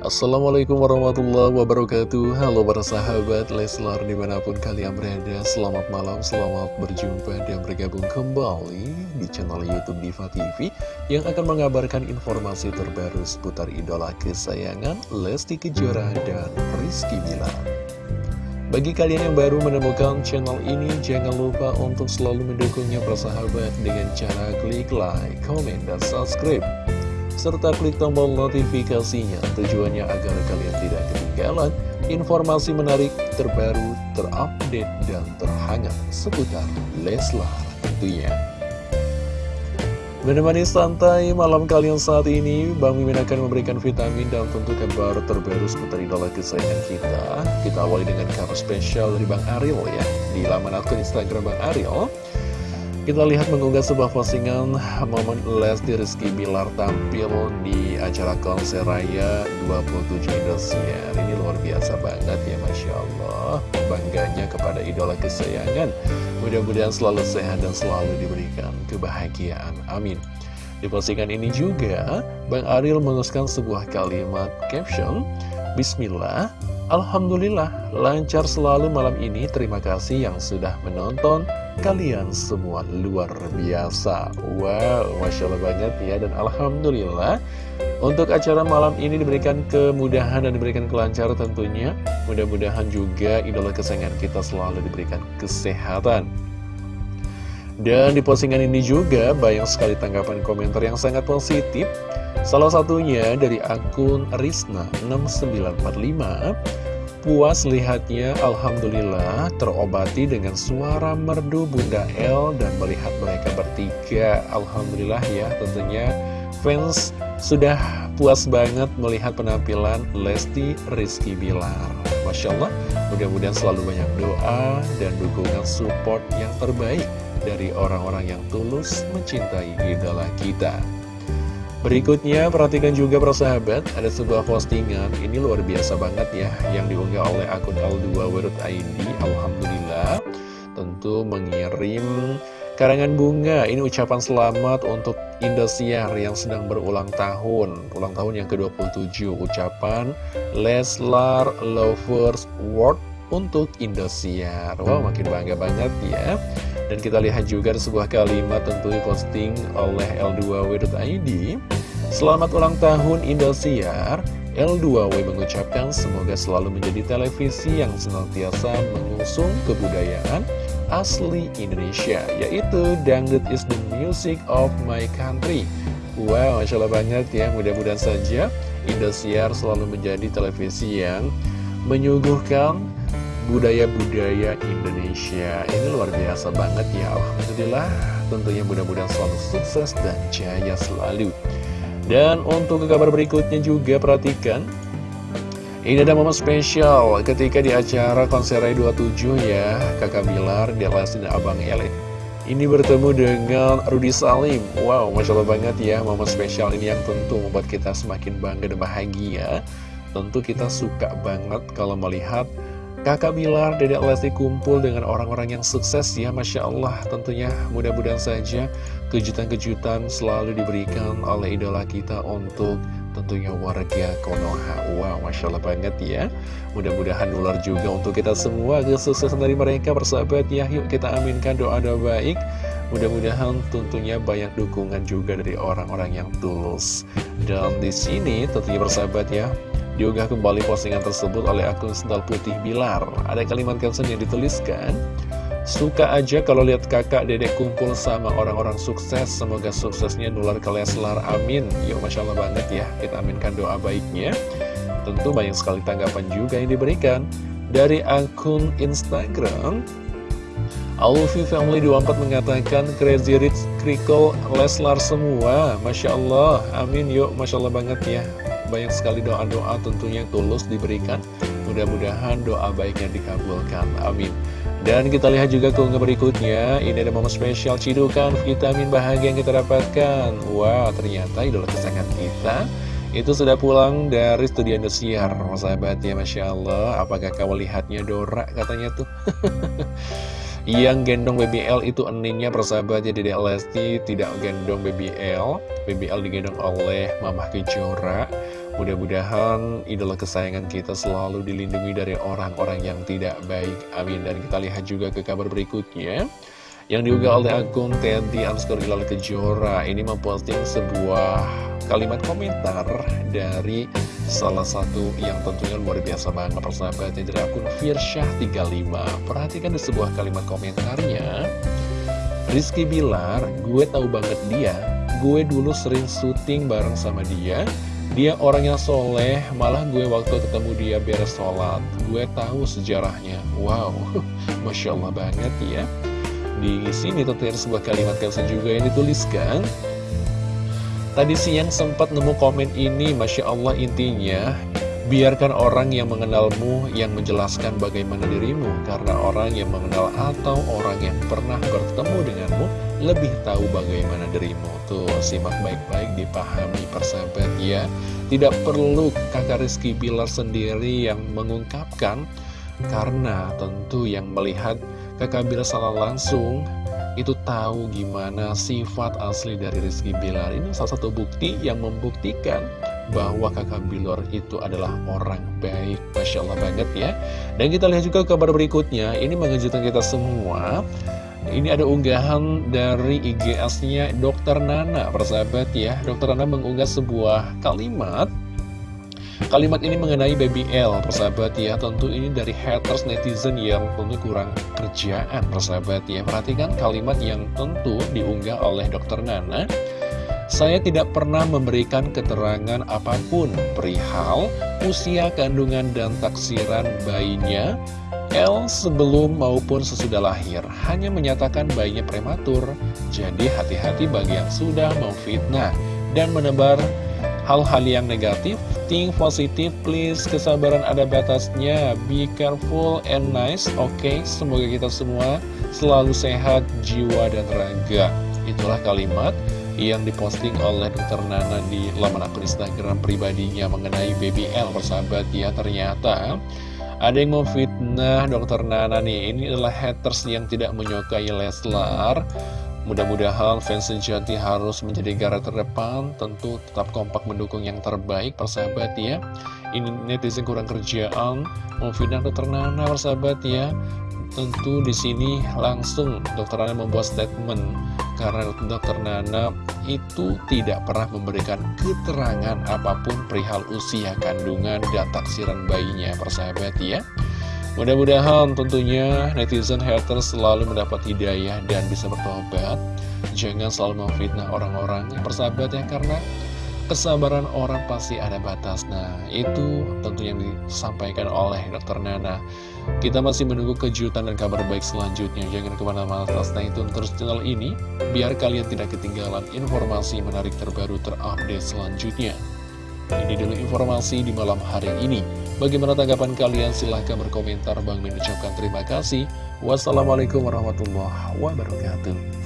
Assalamualaikum warahmatullahi wabarakatuh. Halo para sahabat Leslar di mana pun kalian berada. Selamat malam, selamat berjumpa dan bergabung kembali di channel Youtube Diva TV Yang akan mengabarkan informasi terbaru seputar idola kesayangan Lesti Kejora dan Rizky Bilar. Bagi kalian yang baru menemukan channel ini, jangan lupa untuk selalu mendukungnya persahabat dengan cara klik like, comment, dan subscribe serta klik tombol notifikasinya tujuannya agar kalian tidak ketinggalan informasi menarik terbaru, terupdate, dan terhangat seputar Leslar tentunya. Menemani santai malam kalian saat ini, Bang Mimin akan memberikan vitamin dan tentu kabar terbaru seputar idola kesayangan kita. Kita awali dengan kabar spesial dari Bang Ariel ya, di laman akun Instagram Bang Ariel. Kita lihat mengunggah sebuah postingan momen Lesti Rizky Bilar tampil di acara konser raya 27 Indosiar. Ini luar biasa banget ya Masya Allah. Bangganya kepada idola kesayangan. Mudah-mudahan selalu sehat dan selalu diberikan kebahagiaan. Amin. Di postingan ini juga, Bang Ariel menguskan sebuah kalimat caption, Bismillah, Alhamdulillah, lancar selalu malam ini. Terima kasih yang sudah menonton. Kalian semua luar biasa Wow, Masya Allah banget ya Dan Alhamdulillah Untuk acara malam ini diberikan kemudahan dan diberikan kelancaran tentunya Mudah-mudahan juga idola kesayangan kita selalu diberikan kesehatan Dan di postingan ini juga banyak sekali tanggapan komentar yang sangat positif Salah satunya dari akun Risna 6945 Puas lihatnya, Alhamdulillah terobati dengan suara merdu Bunda El dan melihat mereka bertiga. Alhamdulillah ya, tentunya fans sudah puas banget melihat penampilan Lesti Rizky Bilar. Masya Allah, mudah-mudahan selalu banyak doa dan dukungan support yang terbaik dari orang-orang yang tulus mencintai idola kita. Berikutnya, perhatikan juga persahabat, ada sebuah postingan, ini luar biasa banget ya, yang diunggah oleh akun L2 ID, Alhamdulillah, tentu mengirim karangan bunga, ini ucapan selamat untuk Indosiar yang sedang berulang tahun, ulang tahun yang ke-27, ucapan Leslar Lovers World untuk Indosiar. Wow, makin bangga banget ya. Dan kita lihat juga sebuah kalimat tentu diposting oleh L2W.id Selamat ulang tahun Indosiar L2W mengucapkan semoga selalu menjadi televisi yang senantiasa mengusung kebudayaan asli Indonesia Yaitu Dangdut is the music of my country Wow, Masya Allah banget ya Mudah-mudahan saja Indosiar selalu menjadi televisi yang menyuguhkan budaya-budaya Indonesia. Ini luar biasa banget ya Alhamdulillah. Tentunya mudah-mudahan selalu sukses dan jaya selalu. Dan untuk kabar berikutnya juga perhatikan. Ini ada momen spesial ketika di acara konser 27 ya Kakak Bilar, Delas dan Abang Elit ini bertemu dengan Rudi Salim. Wow, Masya Allah banget ya Momen spesial ini yang tentu membuat kita semakin bangga dan bahagia. Tentu kita suka banget kalau melihat Kakak Bilar, Dedek Lesti kumpul dengan orang-orang yang sukses ya Masya Allah. Tentunya mudah-mudahan saja kejutan-kejutan selalu diberikan oleh idola kita untuk tentunya warga Konoha. Wow, Masya Allah banget ya. Mudah-mudahan nular juga untuk kita semua kesuksesan dari mereka persahabat ya. Yuk kita aminkan doa-doa baik. Mudah-mudahan tentunya banyak dukungan juga dari orang-orang yang tulus. Dan di sini tentunya persahabat ya Diunggah kembali postingan tersebut oleh akun Sendal Putih Bilar. Ada kalimat caption yang dituliskan, Suka aja kalau lihat kakak dedek kumpul sama orang-orang sukses. Semoga suksesnya nular ke Leslar, amin. Yuk Masya Allah banget ya, kita aminkan doa baiknya. Tentu banyak sekali tanggapan juga yang diberikan Dari akun Instagram. Alfi Family 24 mengatakan Crazy Rich Krikol Leslar semua. Masya Allah, amin yuk Masya Allah banget ya banyak sekali doa-doa tentunya tulus diberikan. Mudah-mudahan doa baiknya dikabulkan. Amin. Dan kita lihat juga keunggah berikutnya. Ini ada momen spesial cidukan vitamin bahagia yang kita dapatkan. Wow ternyata idola kesayangan kita itu sudah pulang dari studi Indosiar Sahabat ya Masya Allah. Apakah kau lihatnya Dora katanya tuh? Yang gendong BBL itu eninnya persahabat ya Lesti. Tidak gendong BBL BBL digendong oleh Mamah Kejora Mudah-mudahan idola kesayangan kita selalu dilindungi dari orang-orang yang tidak baik. Amin. Dan kita lihat juga ke kabar berikutnya. Yang diunggah oleh akun Teddy underscore Hilal Kejora. Ini memposting sebuah kalimat komentar dari salah satu yang tentunya luar biasa banget. Persahabatnya dari akun Firsyah35 Perhatikan di sebuah kalimat komentarnya. Rizky Bilar, gue tahu banget dia. Gue dulu sering syuting bareng sama dia dia orang yang soleh, malah gue waktu ketemu dia beres sholat Gue tahu sejarahnya. Wow, Masya Allah banget ya. Di sini tentunya sebuah kalimat caption juga yang dituliskan. Tadi siang sempat nemu komen ini Masya Allah intinya Biarkan orang yang mengenalmu yang menjelaskan bagaimana dirimu Karena orang yang mengenal atau orang yang pernah bertemu denganmu Lebih tahu bagaimana dirimu. Tuh, simak baik-baik dipahami persahabat ya. Tidak perlu kakak Rizky Bilar sendiri yang mengungkapkan Karena tentu yang melihat kakak Bilar salah langsung itu tahu gimana sifat asli dari Rizky Bilar. Ini salah satu bukti yang membuktikan bahwa kakak Bilar itu adalah orang baik. Masya Allah banget ya. Dan kita lihat juga kabar berikutnya. Ini mengejutkan kita semua ini ada unggahan dari IGS-nya Dokter Nana persahabat ya Dokter Nana mengunggah sebuah kalimat Kalimat ini mengenai Baby L, persahabat ya. Tentu ini dari haters netizen yang tentu kurang kerjaan, persahabat ya. Perhatikan kalimat yang tentu diunggah oleh Dokter Nana. Saya tidak pernah memberikan keterangan apa pun perihal usia kandungan dan taksiran bayinya L sebelum maupun sesudah lahir hanya menyatakan bayinya prematur. Jadi hati-hati bagi yang sudah memfitnah dan menebar hal-hal yang negatif think positif please kesabaran ada batasnya be careful and nice oke okay, semoga kita semua selalu sehat jiwa dan raga itulah kalimat yang diposting oleh Dr. Nana di laman akun Instagram pribadinya mengenai BBL persahabat ya ternyata ada yang mau fitnah Dr. Nana nih ini adalah haters yang tidak menyukai Leslar Mudah-mudahan fans sejati harus menjadi garda terdepan, tentu tetap kompak mendukung yang terbaik, persahabat ya. Ini netizen kurang kerjaan, memfitnah dokter Nana, persahabat ya. Tentu di sini langsung dokter Nana membuat statement karena dokter Nana itu tidak pernah memberikan keterangan apa pun perihal usia kandungan dan taksiran bayinya, persahabat ya. Mudah-mudahan tentunya netizen haters selalu mendapat hidayah dan bisa bertobat Jangan selalu memfitnah orang-orang yang bersahabat ya Karena kesabaran orang pasti ada batas Nah itu tentu yang disampaikan oleh Dr. Nana Kita masih menunggu kejutan dan kabar baik selanjutnya Jangan ke mana-mana stay tune terus channel ini Biar kalian tidak ketinggalan informasi menarik terbaru terupdate selanjutnya Ini dulu informasi di malam hari ini Bagaimana tanggapan kalian? Silahkan berkomentar. Bang Min ucapkan terima kasih. Wassalamualaikum warahmatullahi wabarakatuh.